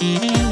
Mm-hmm.